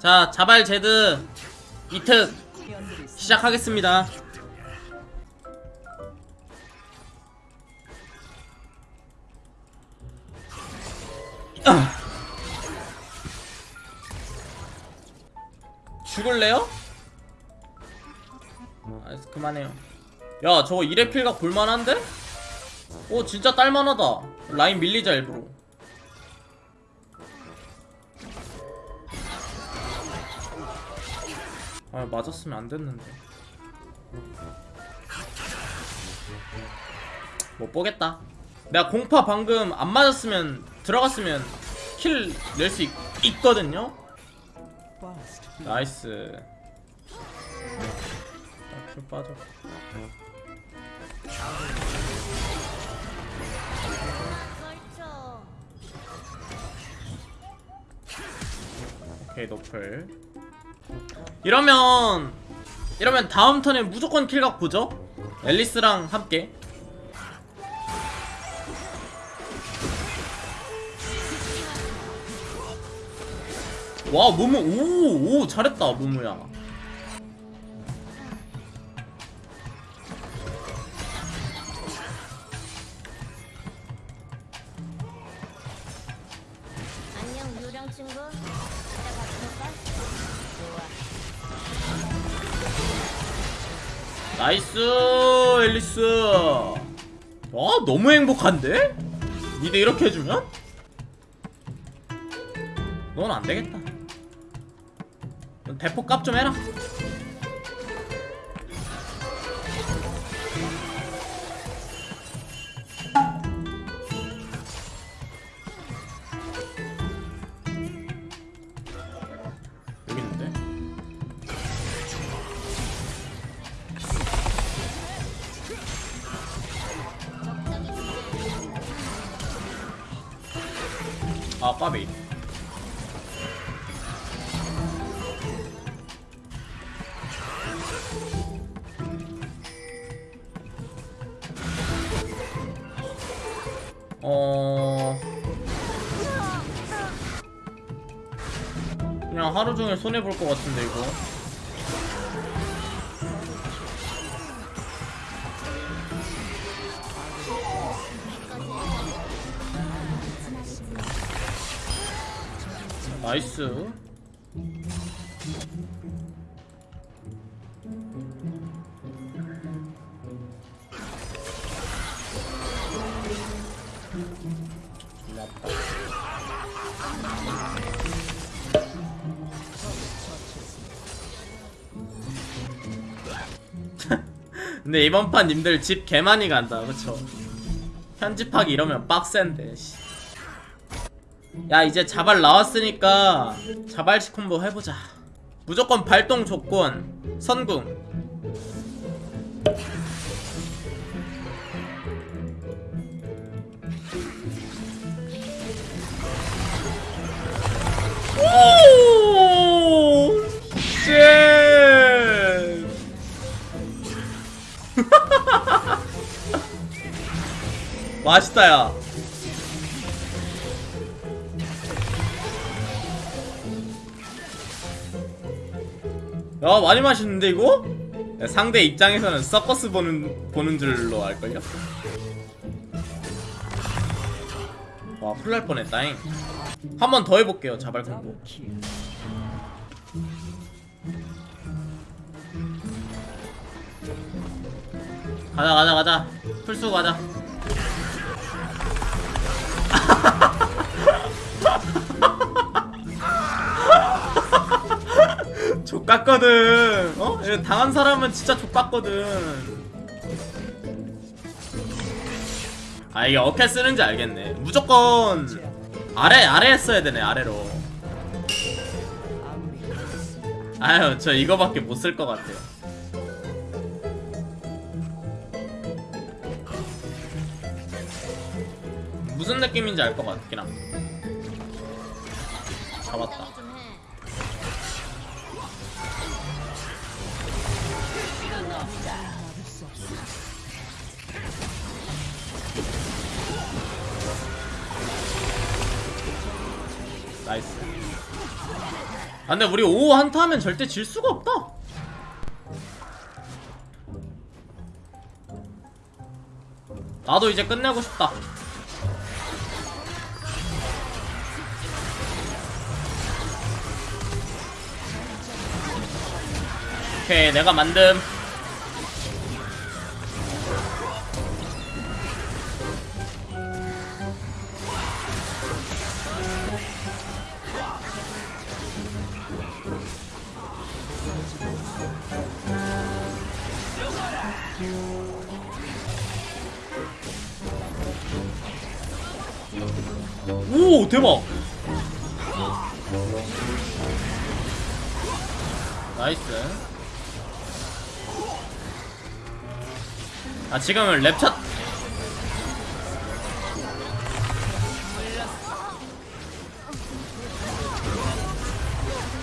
자 자발 제드 이특 시작하겠습니다 아. 죽을래요? 아, 그만해요 야 저거 1회 필각 볼만한데? 오 진짜 딸만하다 라인 밀리자 일부러 아 맞았으면 안 됐는데. 못 보겠다. 내가 공파 방금 안 맞았으면 들어갔으면 kill 낼 수 있거든요? nice. 아, kill 빠져. 오케이 노플 이러면 이러면 다음 턴에 무조건 킬각 보죠? 앨리스랑 함께. 와 무무 오오 잘했다 무무야 나이스 앨리스 와 너무 행복한데? 니네 이렇게 해주면? 넌 안되겠다 넌 대포 값 좀 해라 까비. 어. 그냥 하루 종일 손해 볼 것 같은데 이거 나이스 근데 이번 판 님들 집 개 많이 간다 그쵸 편집하기 이러면 빡센데 씨. 야 이제 자발 나왔으니까 자발식 콤보 해보자. 무조건 발동 조건 선궁! 맛있다 야 야 많이 맛있는데 이거? 야, 상대 입장에서는 서커스 보는 보는 줄로 알걸요? 와 큰일 날 뻔했다잉 한 번 더 해볼게요 자발 공부 가자 가자 가자 풀수 가자 족같거든. 어? 당한 사람은 진짜 족같거든. 아 이게 어떻게 쓰는지 알겠네. 무조건 아래 아래에 써야 되네 아래로. 아유 저 이거밖에 못 쓸 것 같아요. 무슨 느낌인지 알 것 같긴 함. 잡았다 나이스. 아 근데 우리 5 한타 하면 절대 질 수가 없다. 나도 이제 끝내고 싶다. 오케이 내가 만듦 오 대박. 나이스. 아 지금은 랩차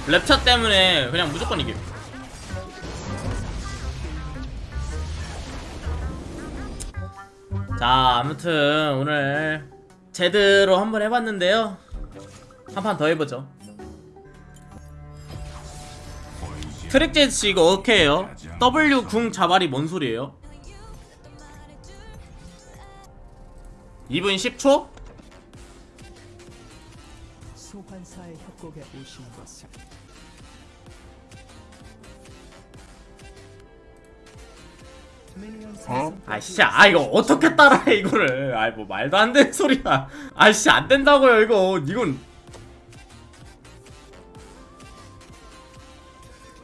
랩차 때문에 그냥 무조건 이김 자 아무튼 오늘 제대로 한번 해봤는데요 한 판 더 해보죠 트랙제스 이거 어떻게 해요? W 궁 자발이 뭔 소리예요? 2분 10초? 소환사의 협곡에 오신 것을 어? 아씨 아 이거 어떻게 따라해 이거를? 아이 뭐 말도 안 되는 소리야. 아씨 안 된다고요 이거. 이건.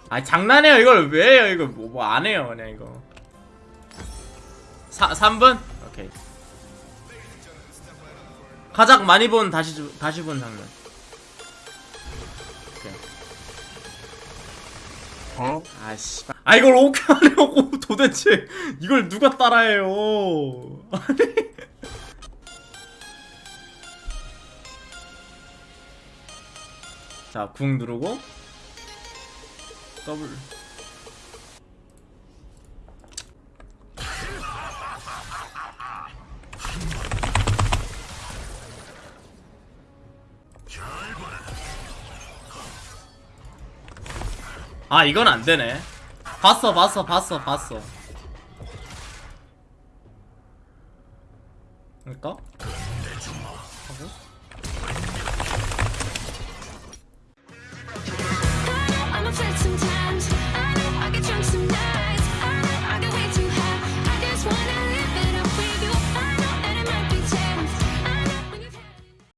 아 장난해요 이걸. 왜 해요 이거? 뭐안 해요 그냥 이거. 사, 3분? 오케이. 가장 많이 본 다시 주- 다시 본 장면 어? 아씨 아 이걸 어떻게 하려고 도대체 이걸 누가 따라해요? 아니. 자 궁 누르고 더 아 이건 안 되네. 봤어 봤어 봤어 봤어.